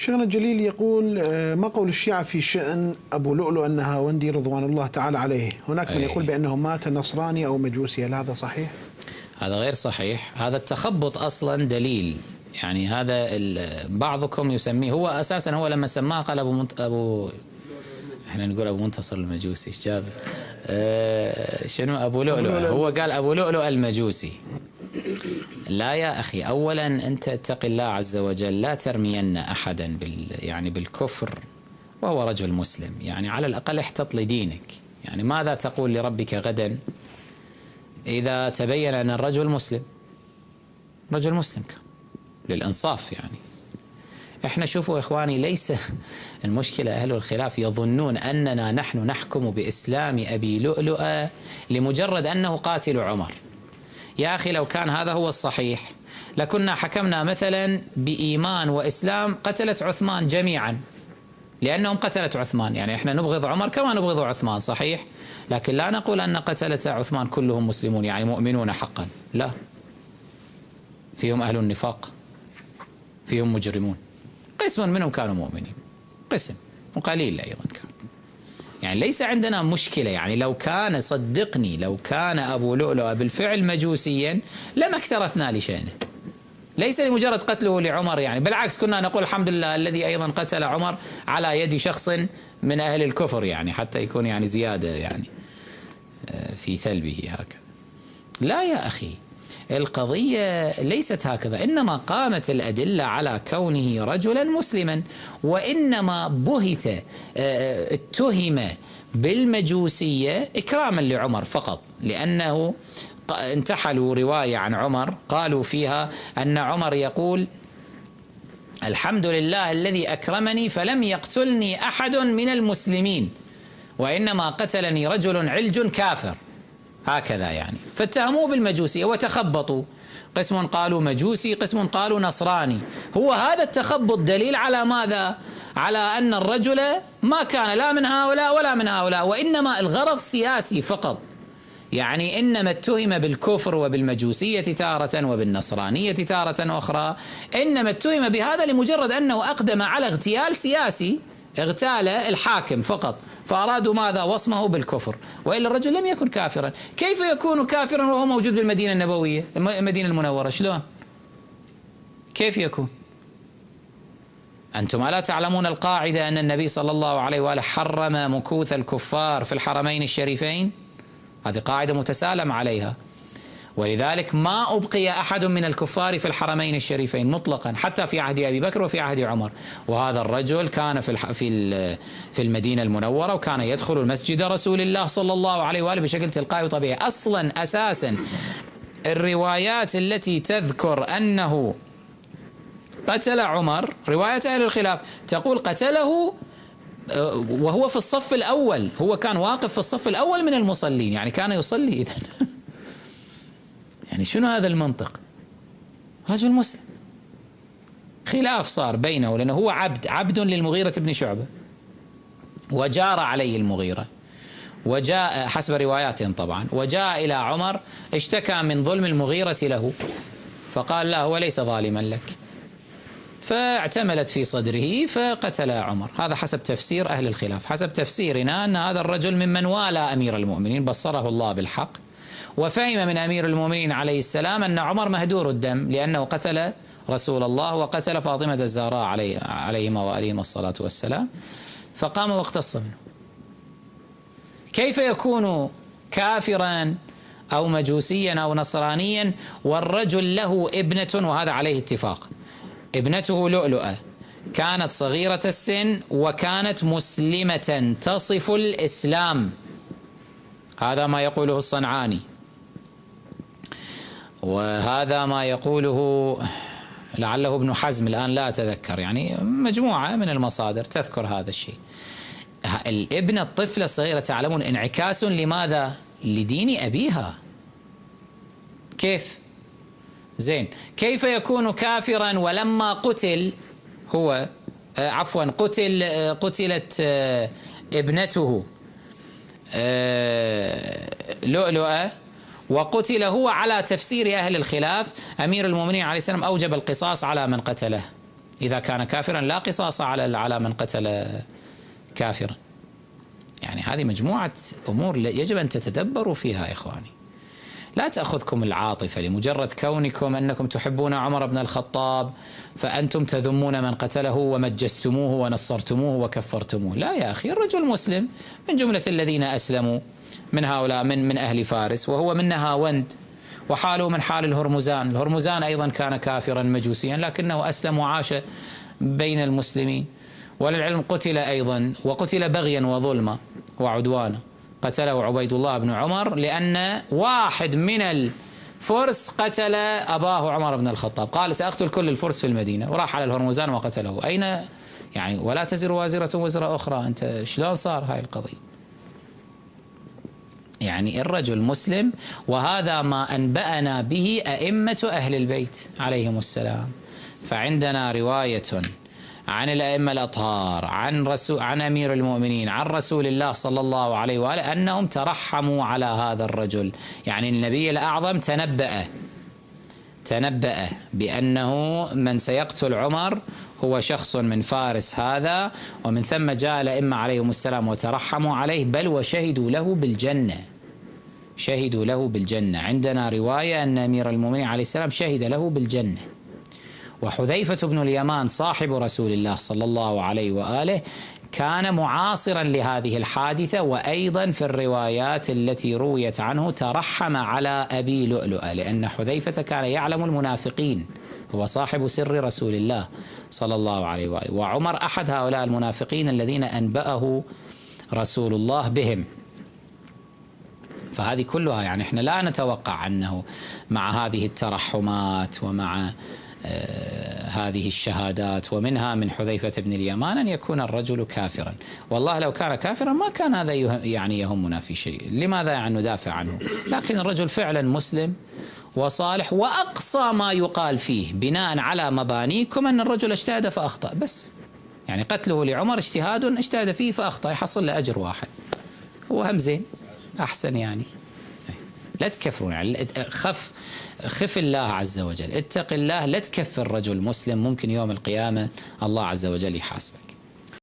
شيخنا الجليل يقول آه، ما قول الشيعة في شأن أبو لؤلؤ النهاوندي رضوان الله تعالى عليه؟ هناك من أي. يقول بأنه مات نصراني أو مجوسي هل هذا صحيح؟ هذا غير صحيح. هذا التخبط أصلا دليل. يعني هذا بعضكم يسميه هو أساسا هو لما سماه قال أبو منت... أبو إحنا نقول أبو منتصر المجوسي إيش جاب؟ أه شنو؟ أبو لؤلؤ. هو قال أبو لؤلؤ المجوسي. لا يا أخي اولا أنت اتق الله عز وجل لا ترمين احدا بال يعني بالكفر وهو رجل مسلم. يعني على الأقل احتط لدينك. يعني ماذا تقول لربك غدا إذا تبين أن الرجل مسلم؟ رجل مسلم للإنصاف يعني. إحنا شوفوا إخواني ليس المشكلة أهل الخلاف يظنون أننا نحن نحكم بإسلام أبي لؤلؤ لمجرد أنه قاتل عمر. يا أخي لو كان هذا هو الصحيح. لكنا حكمنا مثلا بإيمان وإسلام قتلة عثمان جميعا. لأنهم قتلة عثمان يعني إحنا نبغض عمر كما نبغض عثمان صحيح؟ لكن لا نقول أن قتلة عثمان كلهم مسلمون يعني مؤمنون حقا. لا. فيهم أهل النفاق. فيهم مجرمون. قسم منهم كانوا مؤمنين. قسم. وقليل أيضا. يعني ليس عندنا مشكلة يعني لو كان صدقني لو كان أبو لؤلؤ بالفعل مجوسيا لما اكترثنا لشأنه. ليس لمجرد قتله لعمر يعني بالعكس كنا نقول الحمد لله الذي أيضا قتل عمر على يد شخص من أهل الكفر يعني حتى يكون يعني زيادة يعني آه، في ثلبه هكذا. لا يا أخي. القضية ليست هكذا إنما قامت الأدلة على كونه رجلا مسلما وإنما بهت آه، اتهم بالمجوسية إكراما لعمر فقط لأنه انتحلوا رواية عن عمر قالوا فيها أن عمر يقول الحمد لله الذي أكرمني فلم يقتلني أحد من المسلمين وإنما قتلني رجل علج كافر. هكذا يعني. فاتهموه بالمجوسية وتخبطوا. قسم قالوا مجوسي قسم قالوا نصراني. هو هذا التخبط دليل على ماذا؟ على أن الرجل ما كان لا من هؤلاء ولا من هؤلاء وإنما الغرض سياسي فقط. يعني إنما اتهم بالكفر وبالمجوسية تارة وبالنصرانية تارة أخرى. إنما اتهم بهذا لمجرد أنه أقدم على اغتيال سياسي اغتال الحاكم فقط. فأرادوا ماذا؟ وصمه بالكفر. وإلا الرجل لم يكن كافرا. كيف يكون كافرا وهو موجود بالمدينة النبوية؟ المدينة المنورة شلون؟ كيف يكون؟ أنتم ألا تعلمون القاعدة أن النبي صلى الله عليه وآله حرم مكوث الكفار في الحرمين الشريفين؟ هذه قاعدة متسالم عليها. ولذلك ما أبقي أحد من الكفار في الحرمين الشريفين مطلقا حتى في عهد أبي بكر وفي عهد عمر وهذا الرجل كان في. في في المدينة المنورة وكان يدخل المسجد رسول الله صلى الله عليه وآله بشكل تلقائي وطبيعي أصلا أساسا الروايات التي تذكر أنه قتل عمر رواية أهل الخلاف تقول قتله آه، وهو في الصف الأول هو كان واقف في الصف الأول من المصلين يعني كان يصلي إذا يعني شنو هذا المنطق؟ رجل مسلم. خلاف صار بينه لأنه هو عبد عبد للمغيرة بن شعبة. وجار عليه المغيرة. وجاء حسب رواياتهم طبعا وجاء إلى عمر اشتكى من ظلم المغيرة له. فقال لا هو ليس ظالما لك. فاعتملت في صدره فقتل عمر. هذا حسب تفسير أهل الخلاف. حسب تفسيرنا أن هذا الرجل ممن والى أمير المؤمنين بصره الله بالحق. وفهم من أمير المؤمنين عليه السلام أن عمر مهدور الدم لأنه قتل رسول الله وقتل فاطمة الزهراء عليه عليهما وآلهما الصلاة والسلام. فقام واقتص منه كيف يكون كافرا أو مجوسيا أو نصرانيا والرجل له ابنة؟ وهذا عليه اتفاق. ابنته لؤلؤة. كانت صغيرة السن وكانت مسلمة تصف الإسلام. هذا ما يقوله الصنعاني. وهذا ما يقوله لعله ابن حزم الآن لا أتذكر. يعني مجموعة من المصادر تذكر هذا الشيء. الابن الطفلة الصغيرة تعلمون انعكاس لماذا؟ لدين أبيها. كيف؟ زين. كيف يكون كافرا ولما قتل هو آه عفوا قتل آه قتلت آه ابنته لؤلؤة وقتل هو على تفسير أهل الخلاف. أمير المؤمنين عليه السلام أوجب القصاص على من قتله. إذا كان كافرا لا قصاص على على من قتل كافرا. يعني هذه مجموعة أمور يجب أن تتدبروا فيها إخواني. لا تأخذكم العاطفة لمجرد كونكم أنكم تحبون عمر بن الخطاب فأنتم تذمون من قتله ومجستموه ونصرتموه وكفرتموه. لا يا أخي الرجل مسلم من جملة الذين أسلموا. من هؤلاء من من أهل فارس وهو من نهاوند وحاله من حال الهرمزان. الهرمزان أيضا كان كافرا مجوسيا لكنه أسلم وعاش بين المسلمين. وللعلم قتل أيضا وقتل بغيا وظلما وعدوانا. قتله عبيد الله بن عمر لأن واحد من الفرس قتل أباه عمر بن الخطاب. قال سأقتل كل الفرس في المدينة. وراح على الهرمزان وقتله. أين؟ يعني ولا تزر وازرة وزر أخرى. أنت شلون صار هاي القضية؟ يعني الرجل مسلم وهذا ما أنبأنا به أئمة أهل البيت عليهم السلام. فعندنا رواية عن الأئمة الأطهار عن رسول عن أمير المؤمنين عن رسول الله صلى الله عليه وآله أنهم ترحموا على هذا الرجل. يعني النبي الأعظم تنبأ تنبأ بأنه من سيقتل عمر هو شخص من فارس هذا ومن ثم جاء الأئمة عليهم السلام وترحموا عليه بل وشهدوا له بالجنة. شهدوا له بالجنة. عندنا رواية أن أمير المؤمنين عليه السلام شهد له بالجنة. وحذيفة بن اليمان صاحب رسول الله صلى الله عليه وآله كان معاصرا لهذه الحادثة وأيضا في الروايات التي رويت عنه ترحم على أبي لؤلؤة لأن حذيفة كان يعلم المنافقين هو صاحب سر رسول الله صلى الله عليه وآله. وعمر أحد هؤلاء المنافقين الذين أنبأه رسول الله بهم. فهذه كلها يعني إحنا لا نتوقع أنه مع هذه الترحمات ومع آه، هذه الشهادات ومنها من حذيفة بن اليمان أن يكون الرجل كافرا. والله لو كان كافرا ما كان هذا يعني يهمنا في شيء. لماذا يعني ندافع عنه؟ لكن الرجل فعلا مسلم وصالح وأقصى ما يقال فيه بناء على مبانيكم أن الرجل اجتهد فأخطأ. بس يعني قتله لعمر اجتهاد اجتهد فيه فأخطأ يحصل له أجر واحد. هو هم زين. أحسن يعني. لا تكفرون يعني. خف خف الله عز وجل. اتق الله. لا تكفر رجل مسلم. ممكن يوم القيامة الله عز وجل يحاسبك.